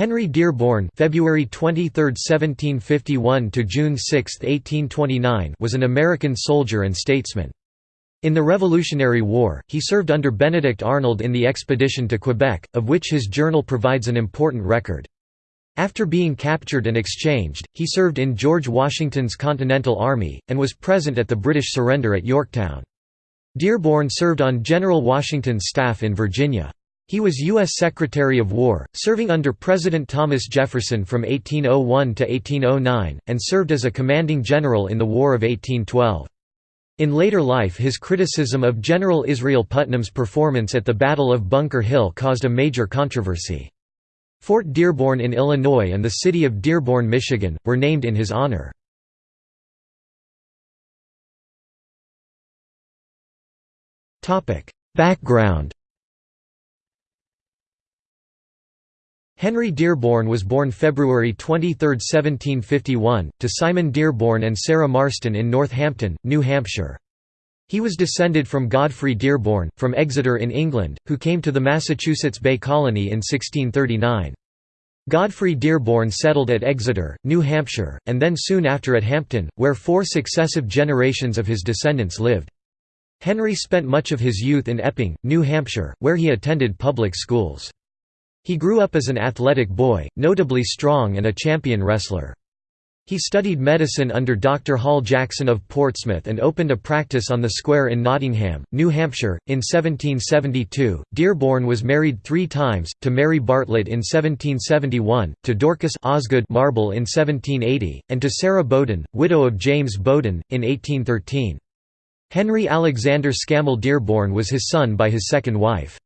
Henry Dearborn February 23, 1751 to June 6, 1829 was an American soldier and statesman. In the Revolutionary War, he served under Benedict Arnold in the expedition to Quebec, of which his journal provides an important record. After being captured and exchanged, he served in George Washington's Continental Army, and was present at the British surrender at Yorktown. Dearborn served on General Washington's staff in Virginia. He was U.S. Secretary of War, serving under President Thomas Jefferson from 1801 to 1809, and served as a commanding general in the War of 1812. In later life his criticism of General Israel Putnam's performance at the Battle of Bunker Hill caused a major controversy. Fort Dearborn in Illinois and the city of Dearborn, Michigan, were named in his honor. Background Henry Dearborn was born February 23, 1751, to Simon Dearborn and Sarah Marston in Northampton, New Hampshire. He was descended from Godfrey Dearborn, from Exeter in England, who came to the Massachusetts Bay Colony in 1639. Godfrey Dearborn settled at Exeter, New Hampshire, and then soon after at Hampton, where four successive generations of his descendants lived. Henry spent much of his youth in Epping, New Hampshire, where he attended public schools. He grew up as an athletic boy, notably strong and a champion wrestler. He studied medicine under Dr. Hall Jackson of Portsmouth and opened a practice on the square in Nottingham, New Hampshire. In 1772, Dearborn was married three times, to Mary Bartlett in 1771, to Dorcas Osgood Marble in 1780, and to Sarah Bowden, widow of James Bowden, in 1813. Henry Alexander Scammell Dearborn was his son by his second wife.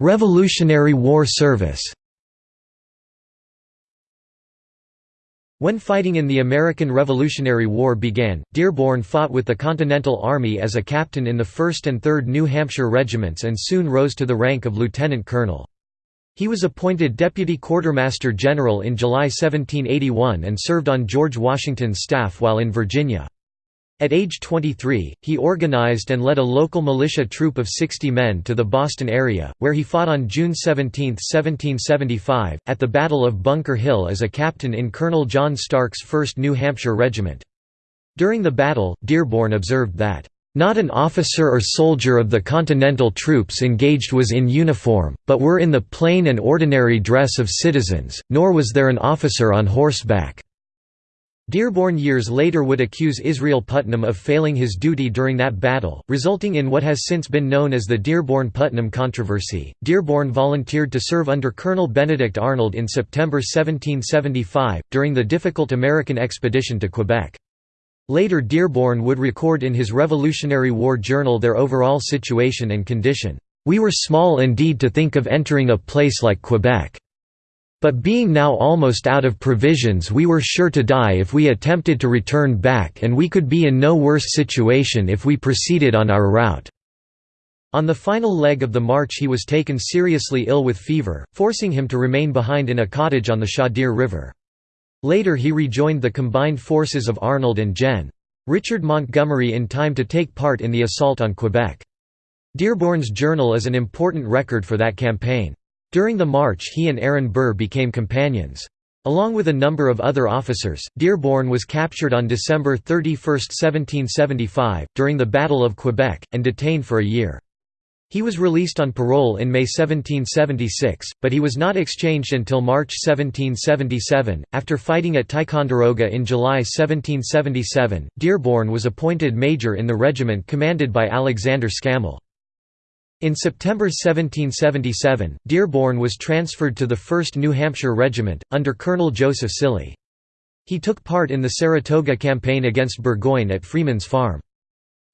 Revolutionary War service When fighting in the American Revolutionary War began, Dearborn fought with the Continental Army as a captain in the 1st and 3rd New Hampshire regiments and soon rose to the rank of lieutenant colonel. He was appointed Deputy Quartermaster General in July 1781 and served on George Washington's staff while in Virginia. At age 23, he organized and led a local militia troop of 60 men to the Boston area, where he fought on June 17, 1775, at the Battle of Bunker Hill as a captain in Colonel John Stark's 1st New Hampshire Regiment. During the battle, Dearborn observed that, "...not an officer or soldier of the Continental troops engaged was in uniform, but were in the plain and ordinary dress of citizens, nor was there an officer on horseback." Dearborn years later would accuse Israel Putnam of failing his duty during that battle, resulting in what has since been known as the Dearborn-Putnam controversy. Dearborn volunteered to serve under Colonel Benedict Arnold in September 1775, during the difficult American expedition to Quebec. Later Dearborn would record in his Revolutionary War journal their overall situation and condition. We were small indeed to think of entering a place like Quebec. But being now almost out of provisions we were sure to die if we attempted to return back and we could be in no worse situation if we proceeded on our route." On the final leg of the march he was taken seriously ill with fever, forcing him to remain behind in a cottage on the Chaudiere River. Later he rejoined the combined forces of Arnold and Gen. Richard Montgomery in time to take part in the assault on Quebec. Dearborn's journal is an important record for that campaign. During the march he and Aaron Burr became companions. Along with a number of other officers, Dearborn was captured on December 31, 1775, during the Battle of Quebec, and detained for a year. He was released on parole in May 1776, but he was not exchanged until March 1777. After fighting at Ticonderoga in July 1777, Dearborn was appointed major in the regiment commanded by Alexander Scammell. In September 1777, Dearborn was transferred to the 1st New Hampshire Regiment, under Colonel Joseph Cilley. He took part in the Saratoga campaign against Burgoyne at Freeman's Farm.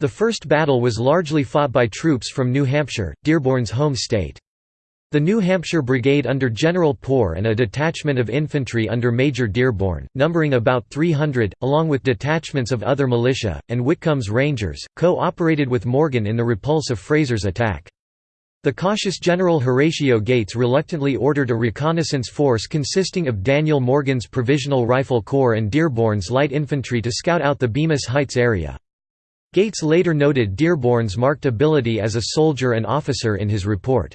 The first battle was largely fought by troops from New Hampshire, Dearborn's home state. The New Hampshire Brigade under General Poor and a detachment of infantry under Major Dearborn, numbering about 300, along with detachments of other militia, and Whitcomb's Rangers, co-operated with Morgan in the repulse of Fraser's attack. The cautious General Horatio Gates reluctantly ordered a reconnaissance force consisting of Daniel Morgan's Provisional Rifle Corps and Dearborn's light infantry to scout out the Bemis Heights area. Gates later noted Dearborn's marked ability as a soldier and officer in his report.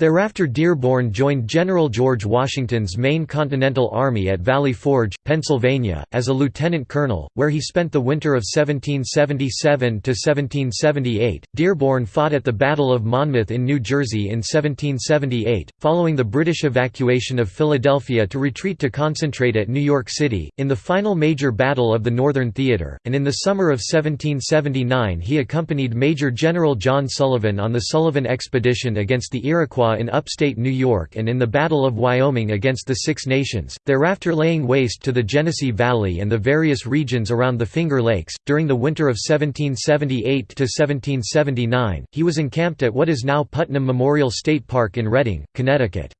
Thereafter Dearborn joined General George Washington's Main Continental Army at Valley Forge, Pennsylvania, as a lieutenant colonel, where he spent the winter of 1777–1778. Dearborn fought at the Battle of Monmouth in New Jersey in 1778, following the British evacuation of Philadelphia to retreat to concentrate at New York City, in the final major battle of the Northern Theater, and in the summer of 1779 he accompanied Major General John Sullivan on the Sullivan Expedition against the Iroquois in upstate New York and in the Battle of Wyoming against the Six Nations, thereafter laying waste to the Genesee Valley and the various regions around the Finger Lakes. During the winter of 1778 to 1779, he was encamped at what is now Putnam Memorial State Park in Redding, Connecticut.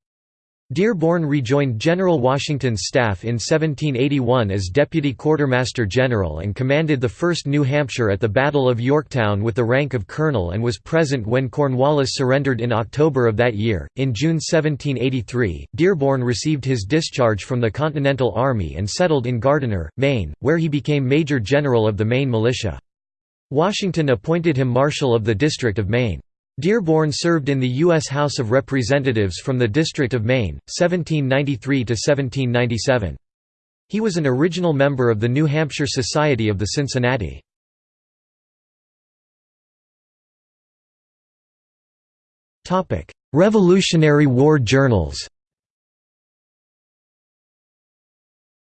Dearborn rejoined General Washington's staff in 1781 as Deputy Quartermaster General and commanded the 1st New Hampshire at the Battle of Yorktown with the rank of colonel and was present when Cornwallis surrendered in October of that year. In June 1783, Dearborn received his discharge from the Continental Army and settled in Gardiner, Maine, where he became Major General of the Maine Militia. Washington appointed him Marshal of the District of Maine. Dearborn served in the U.S. House of Representatives from the District of Maine, 1793 to 1797. He was an original member of the New Hampshire Society of the Cincinnati. Revolutionary War journals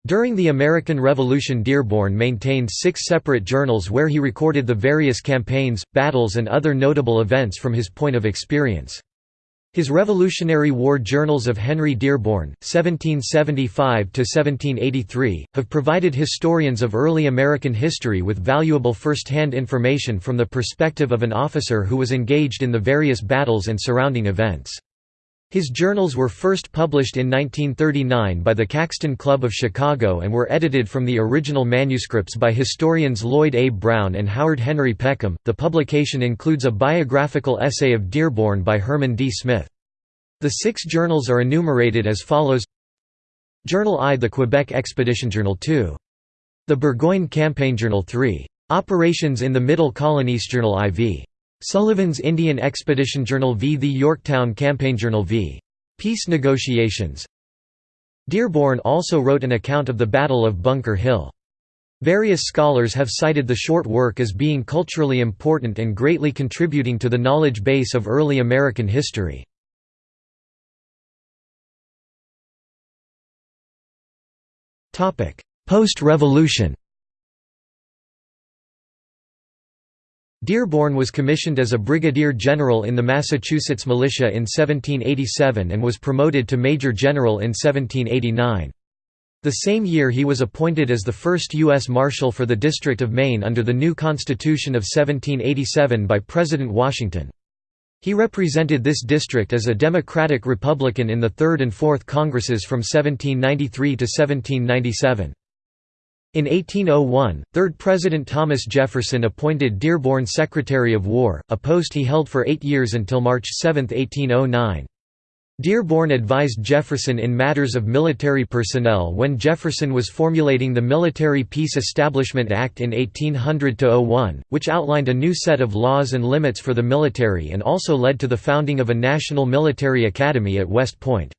During the American Revolution Dearborn maintained six separate journals where he recorded the various campaigns, battles and other notable events from his point of experience. His Revolutionary War Journals of Henry Dearborn, 1775–1783, have provided historians of early American history with valuable first-hand information from the perspective of an officer who was engaged in the various battles and surrounding events. His journals were first published in 1939 by the Caxton Club of Chicago and were edited from the original manuscripts by historians Lloyd A. Brown and Howard Henry Peckham. The publication includes a biographical essay of Dearborn by Herman D. Smith. The six journals are enumerated as follows Journal I The Quebec Expedition Journal 2. The Burgoyne Campaign Journal 3. Operations in the Middle Colonies Journal IV. Sullivan's Indian Expedition Journal v. The Yorktown Campaign Journal v. Peace negotiations Dearborn also wrote an account of the Battle of Bunker Hill. Various scholars have cited the short work as being culturally important and greatly contributing to the knowledge base of early American history. Post-revolution Dearborn was commissioned as a brigadier general in the Massachusetts militia in 1787 and was promoted to major general in 1789. The same year he was appointed as the first U.S. Marshal for the District of Maine under the new Constitution of 1787 by President Washington. He represented this district as a Democratic Republican in the Third and Fourth Congresses from 1793 to 1797. In 1801, Third President Thomas Jefferson appointed Dearborn Secretary of War, a post he held for eight years until March 7, 1809. Dearborn advised Jefferson in matters of military personnel when Jefferson was formulating the Military Peace Establishment Act in 1800–01, which outlined a new set of laws and limits for the military and also led to the founding of a National Military Academy at West Point.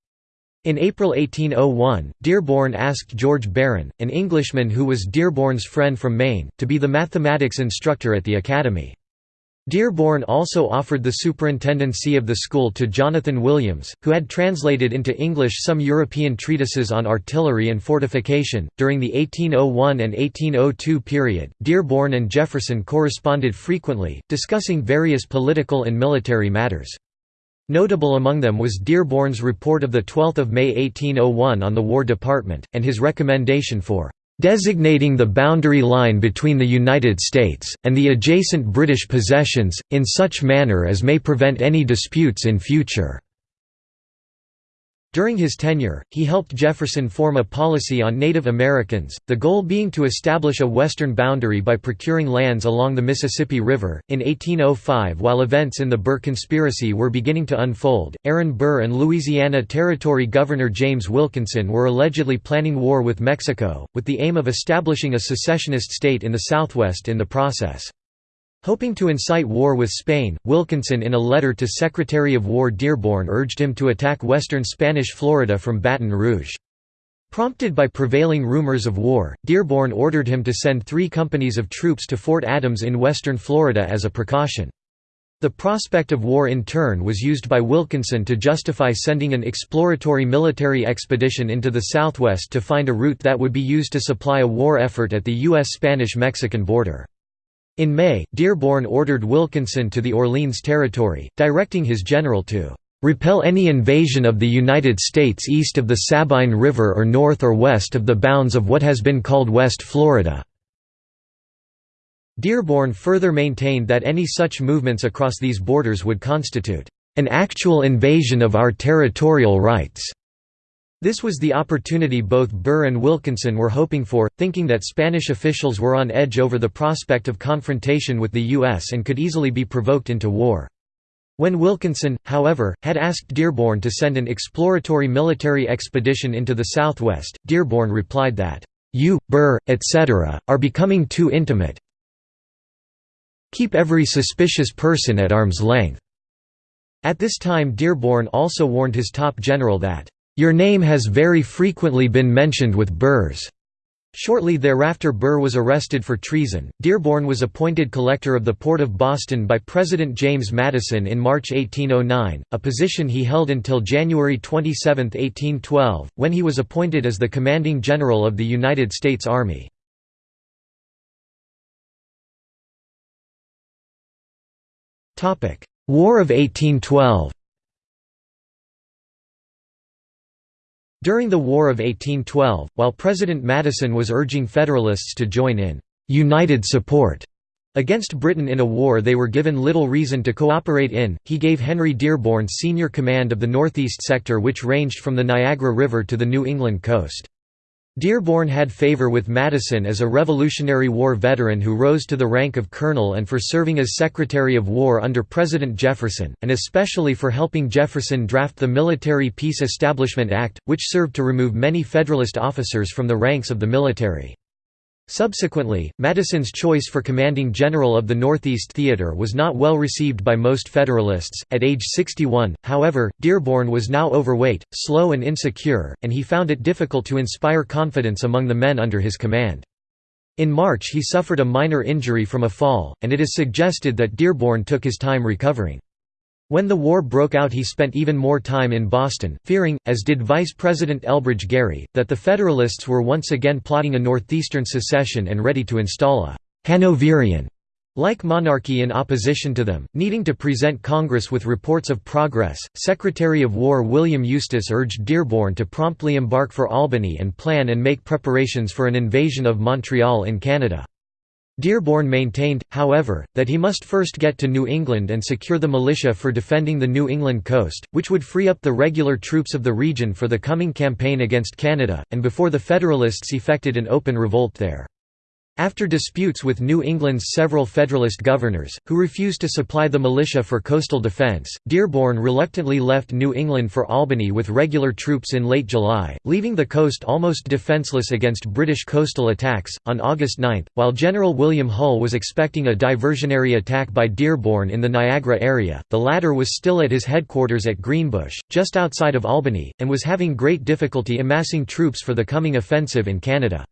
In April 1801, Dearborn asked George Baron, an Englishman who was Dearborn's friend from Maine, to be the mathematics instructor at the academy. Dearborn also offered the superintendency of the school to Jonathan Williams, who had translated into English some European treatises on artillery and fortification. During the 1801 and 1802 period, Dearborn and Jefferson corresponded frequently, discussing various political and military matters. Notable among them was Dearborn's report of 12 May 1801 on the War Department, and his recommendation for "...designating the boundary line between the United States, and the adjacent British possessions, in such manner as may prevent any disputes in future." During his tenure, he helped Jefferson form a policy on Native Americans, the goal being to establish a western boundary by procuring lands along the Mississippi River. In 1805, while events in the Burr conspiracy were beginning to unfold, Aaron Burr and Louisiana Territory Governor James Wilkinson were allegedly planning war with Mexico, with the aim of establishing a secessionist state in the Southwest in the process. Hoping to incite war with Spain, Wilkinson in a letter to Secretary of War Dearborn urged him to attack western Spanish Florida from Baton Rouge. Prompted by prevailing rumors of war, Dearborn ordered him to send three companies of troops to Fort Adams in western Florida as a precaution. The prospect of war in turn was used by Wilkinson to justify sending an exploratory military expedition into the southwest to find a route that would be used to supply a war effort at the U.S. Spanish-Mexican border. In May, Dearborn ordered Wilkinson to the Orleans Territory, directing his general to "...repel any invasion of the United States east of the Sabine River or north or west of the bounds of what has been called West Florida." Dearborn further maintained that any such movements across these borders would constitute an actual invasion of our territorial rights. This was the opportunity both Burr and Wilkinson were hoping for, thinking that Spanish officials were on edge over the prospect of confrontation with the U.S. and could easily be provoked into war. When Wilkinson, however, had asked Dearborn to send an exploratory military expedition into the southwest, Dearborn replied that, "'You, Burr, etc., are becoming too intimate. Keep every suspicious person at arm's length." At this time Dearborn also warned his top general that, your name has very frequently been mentioned with Burr's. Shortly thereafter Burr was arrested for treason. Dearborn was appointed collector of the Port of Boston by President James Madison in March 1809, a position he held until January 27, 1812, when he was appointed as the commanding general of the United States Army. War of 1812 During the War of 1812, while President Madison was urging Federalists to join in «united support» against Britain in a war they were given little reason to cooperate in, he gave Henry Dearborn senior command of the northeast sector which ranged from the Niagara River to the New England coast. Dearborn had favor with Madison as a Revolutionary War veteran who rose to the rank of colonel and for serving as Secretary of War under President Jefferson, and especially for helping Jefferson draft the Military Peace Establishment Act, which served to remove many Federalist officers from the ranks of the military. Subsequently, Madison's choice for commanding general of the Northeast Theater was not well received by most Federalists. At age 61, however, Dearborn was now overweight, slow, and insecure, and he found it difficult to inspire confidence among the men under his command. In March, he suffered a minor injury from a fall, and it is suggested that Dearborn took his time recovering. When the war broke out he spent even more time in Boston, fearing, as did Vice President Elbridge Gerry, that the Federalists were once again plotting a northeastern secession and ready to install a «Hanoverian» like monarchy in opposition to them, needing to present Congress with reports of progress, Secretary of War William Eustis urged Dearborn to promptly embark for Albany and plan and make preparations for an invasion of Montreal in Canada. Dearborn maintained, however, that he must first get to New England and secure the militia for defending the New England coast, which would free up the regular troops of the region for the coming campaign against Canada, and before the Federalists effected an open revolt there. After disputes with New England's several Federalist governors, who refused to supply the militia for coastal defense, Dearborn reluctantly left New England for Albany with regular troops in late July, leaving the coast almost defenseless against British coastal attacks. On August 9, while General William Hull was expecting a diversionary attack by Dearborn in the Niagara area, the latter was still at his headquarters at Greenbush, just outside of Albany, and was having great difficulty amassing troops for the coming offensive in Canada.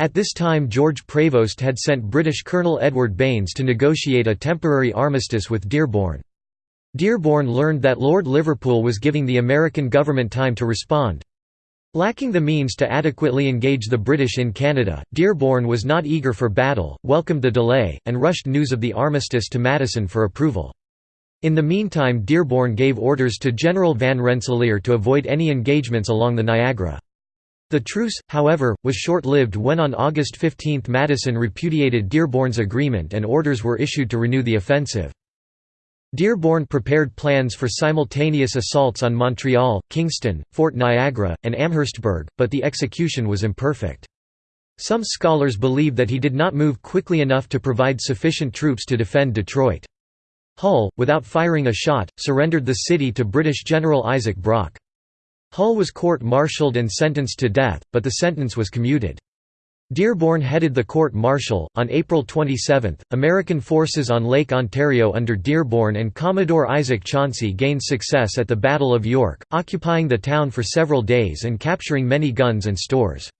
At this time George Prevost had sent British Colonel Edward Baynes to negotiate a temporary armistice with Dearborn. Dearborn learned that Lord Liverpool was giving the American government time to respond. Lacking the means to adequately engage the British in Canada, Dearborn was not eager for battle, welcomed the delay, and rushed news of the armistice to Madison for approval. In the meantime Dearborn gave orders to General Van Rensselaer to avoid any engagements along the Niagara. The truce, however, was short-lived when on August 15 Madison repudiated Dearborn's agreement and orders were issued to renew the offensive. Dearborn prepared plans for simultaneous assaults on Montreal, Kingston, Fort Niagara, and Amherstburg, but the execution was imperfect. Some scholars believe that he did not move quickly enough to provide sufficient troops to defend Detroit. Hull, without firing a shot, surrendered the city to British General Isaac Brock. Hull was court-martialed and sentenced to death, but the sentence was commuted. Dearborn headed the court-martial. On April 27, American forces on Lake Ontario under Dearborn and Commodore Isaac Chauncey gained success at the Battle of York, occupying the town for several days and capturing many guns and stores.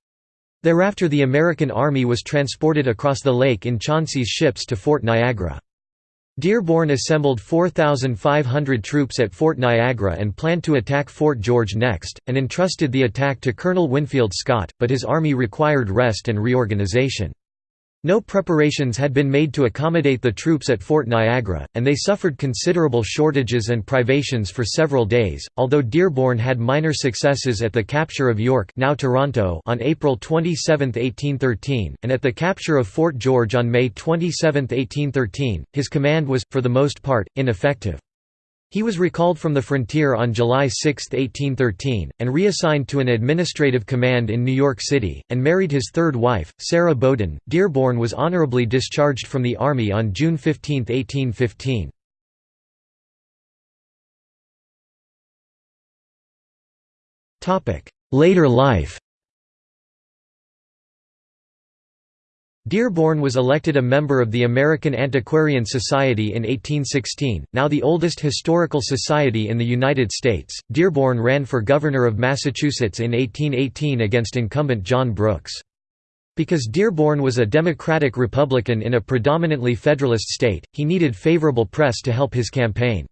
Thereafter the American Army was transported across the lake in Chauncey's ships to Fort Niagara. Dearborn assembled 4,500 troops at Fort Niagara and planned to attack Fort George next, and entrusted the attack to Colonel Winfield Scott, but his army required rest and reorganization. No preparations had been made to accommodate the troops at Fort Niagara, and they suffered considerable shortages and privations for several days. Although Dearborn had minor successes at the capture of York, now Toronto, on April 27, 1813, and at the capture of Fort George on May 27, 1813, his command was, for the most part, ineffective. He was recalled from the frontier on July 6, 1813, and reassigned to an administrative command in New York City, and married his third wife, Sarah Bowden. Dearborn was honorably discharged from the Army on June 15, 1815. Later life Dearborn was elected a member of the American Antiquarian Society in 1816, now the oldest historical society in the United States. Dearborn ran for governor of Massachusetts in 1818 against incumbent John Brooks. Because Dearborn was a Democratic Republican in a predominantly Federalist state, he needed favorable press to help his campaign.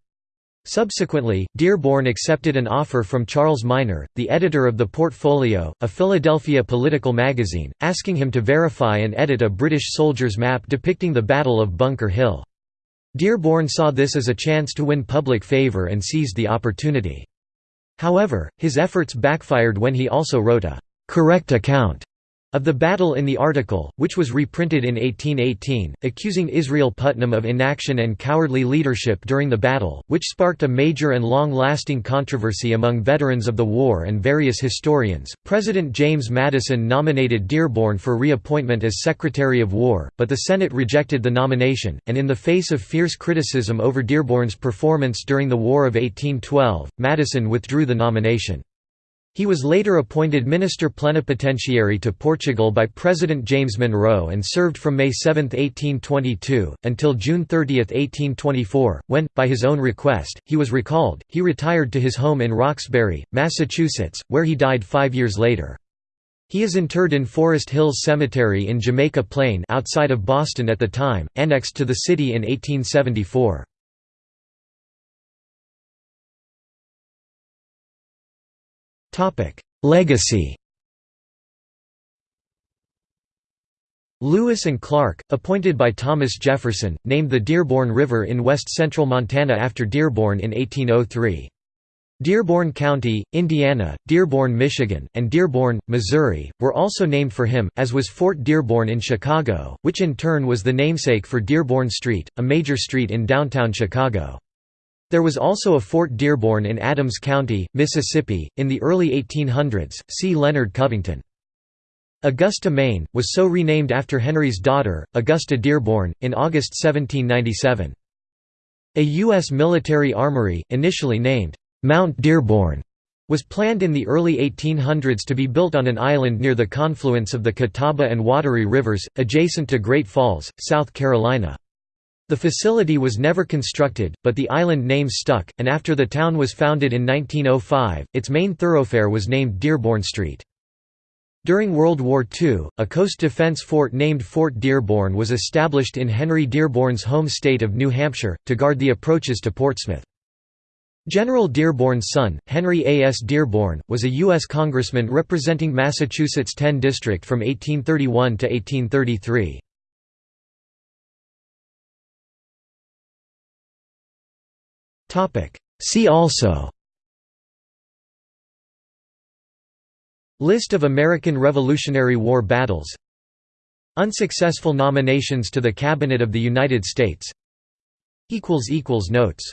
Subsequently, Dearborn accepted an offer from Charles Miner, the editor of The Portfolio, a Philadelphia political magazine, asking him to verify and edit a British soldier's map depicting the Battle of Bunker Hill. Dearborn saw this as a chance to win public favor and seized the opportunity. However, his efforts backfired when he also wrote a «correct account» of the battle in the article, which was reprinted in 1818, accusing Israel Putnam of inaction and cowardly leadership during the battle, which sparked a major and long-lasting controversy among veterans of the war and various historians. President James Madison nominated Dearborn for reappointment as Secretary of War, but the Senate rejected the nomination, and in the face of fierce criticism over Dearborn's performance during the War of 1812, Madison withdrew the nomination. He was later appointed Minister Plenipotentiary to Portugal by President James Monroe and served from May 7, 1822, until June 30, 1824, when, by his own request, he was recalled. He retired to his home in Roxbury, Massachusetts, where he died five years later. He is interred in Forest Hills Cemetery in Jamaica Plain outside of Boston at the time, annexed to the city in 1874. Legacy Lewis and Clark, appointed by Thomas Jefferson, named the Dearborn River in west-central Montana after Dearborn in 1803. Dearborn County, Indiana, Dearborn, Michigan, and Dearborn, Missouri, were also named for him, as was Fort Dearborn in Chicago, which in turn was the namesake for Dearborn Street, a major street in downtown Chicago. There was also a Fort Dearborn in Adams County, Mississippi, in the early 1800s, see Leonard Covington. Augusta, Maine, was so renamed after Henry's daughter, Augusta Dearborn, in August 1797. A U.S. military armory, initially named Mount Dearborn, was planned in the early 1800s to be built on an island near the confluence of the Catawba and Wateree rivers, adjacent to Great Falls, South Carolina. The facility was never constructed, but the island name stuck, and after the town was founded in 1905, its main thoroughfare was named Dearborn Street. During World War II, a coast defense fort named Fort Dearborn was established in Henry Dearborn's home state of New Hampshire, to guard the approaches to Portsmouth. General Dearborn's son, Henry A. S. Dearborn, was a U.S. congressman representing Massachusetts' 10 district from 1831 to 1833. See also. List of American Revolutionary War battles. Unsuccessful nominations to the Cabinet of the United States. Notes